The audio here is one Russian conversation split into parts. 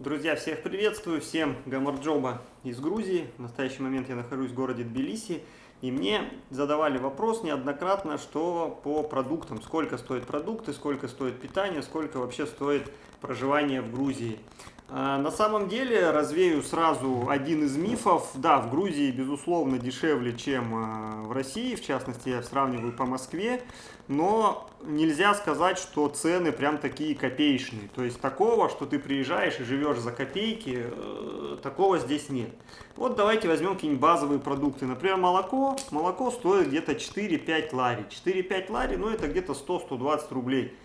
Друзья, всех приветствую, всем Гамарджоба из Грузии. В настоящий момент я нахожусь в городе Тбилиси. И мне задавали вопрос неоднократно, что по продуктам, сколько стоят продукты, сколько стоит питание, сколько вообще стоит проживание в Грузии. А, на самом деле, развею сразу один из мифов. Да, в Грузии, безусловно, дешевле, чем а, в России. В частности, я сравниваю по Москве. Но нельзя сказать, что цены прям такие копеечные. То есть такого, что ты приезжаешь и живешь за копейки, э, такого здесь нет. Вот давайте возьмем какие-нибудь базовые продукты. Например, молоко. Молоко стоит где-то 4-5 лари. 4-5 лари, ну это где-то 100-120 рублей.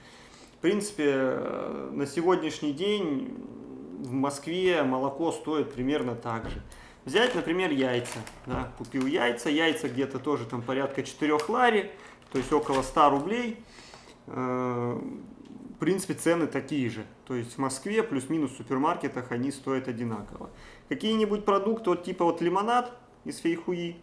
В принципе, э, на сегодняшний день в Москве молоко стоит примерно так же. Взять, например, яйца. Да, купил яйца, яйца где-то тоже там порядка 4 лари, то есть около 100 рублей. Э, в принципе, цены такие же. То есть в Москве плюс-минус в супермаркетах они стоят одинаково. Какие-нибудь продукты, вот типа вот лимонад из фейхуи,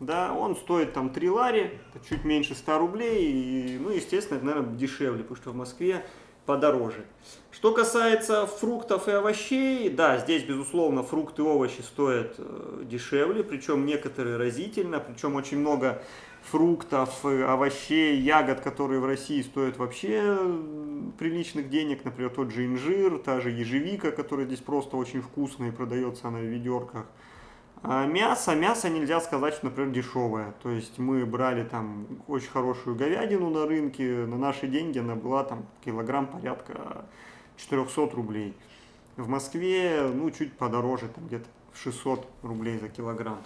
да, он стоит там 3 лари, чуть меньше 100 рублей, и, ну, естественно, это, наверное, дешевле, потому что в Москве подороже. Что касается фруктов и овощей, да, здесь, безусловно, фрукты и овощи стоят э, дешевле, причем некоторые разительно, причем очень много фруктов, овощей, ягод, которые в России стоят вообще приличных денег, например, тот же инжир, та же ежевика, которая здесь просто очень вкусная и продается она в ведерках. А мясо, мясо нельзя сказать, что, например, дешевое. То есть мы брали там очень хорошую говядину на рынке, на наши деньги она была там килограмм порядка 400 рублей. В Москве, ну, чуть подороже, там где-то 600 рублей за килограмм.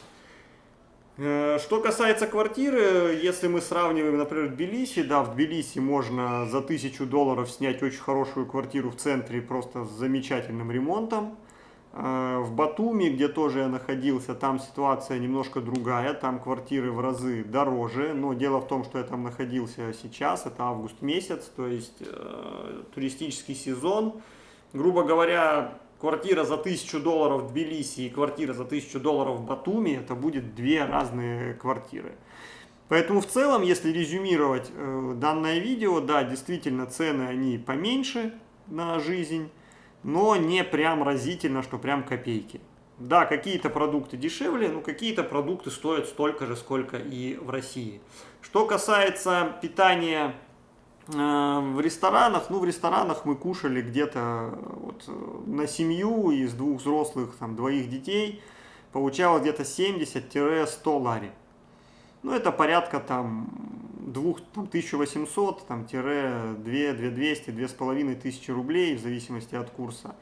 Э, что касается квартиры, если мы сравниваем, например, Тбилиси, да, в Тбилиси можно за 1000 долларов снять очень хорошую квартиру в центре, просто с замечательным ремонтом. Э, в Батуми, где тоже я находился, там ситуация немножко другая, там квартиры в разы дороже, но дело в том, что я там находился сейчас, это август месяц, то есть э, туристический сезон. Грубо говоря, квартира за 1000 долларов в Тбилиси и квартира за 1000 долларов в Батуми, это будет две разные квартиры. Поэтому в целом, если резюмировать э, данное видео, да, действительно цены они поменьше на жизнь, но не прям разительно, что прям копейки. Да, какие-то продукты дешевле, но какие-то продукты стоят столько же, сколько и в России. Что касается питания э, в ресторанах, ну в ресторанах мы кушали где-то вот, на семью из двух взрослых, там, двоих детей, получалось где-то 70-100 лари. Ну это порядка там 2, там, 1800, там, тире 2, 2200, 2500 рублей, в зависимости от курса.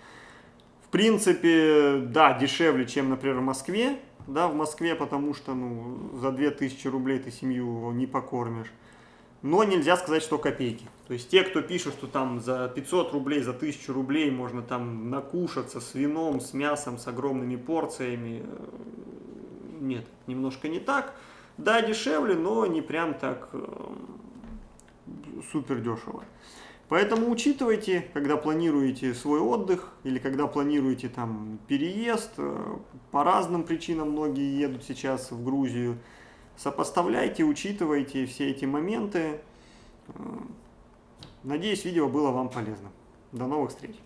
В принципе, да, дешевле, чем, например, в Москве. Да, в Москве, потому что ну, за 2000 рублей ты семью не покормишь. Но нельзя сказать, что копейки. То есть те, кто пишут, что там за 500 рублей, за 1000 рублей можно там накушаться с вином, с мясом, с огромными порциями. Э, нет, немножко не так. Да, дешевле, но не прям так э, супер дешево. Поэтому учитывайте, когда планируете свой отдых или когда планируете там переезд. Э, по разным причинам многие едут сейчас в Грузию. Сопоставляйте, учитывайте все эти моменты. Э, надеюсь, видео было вам полезно. До новых встреч!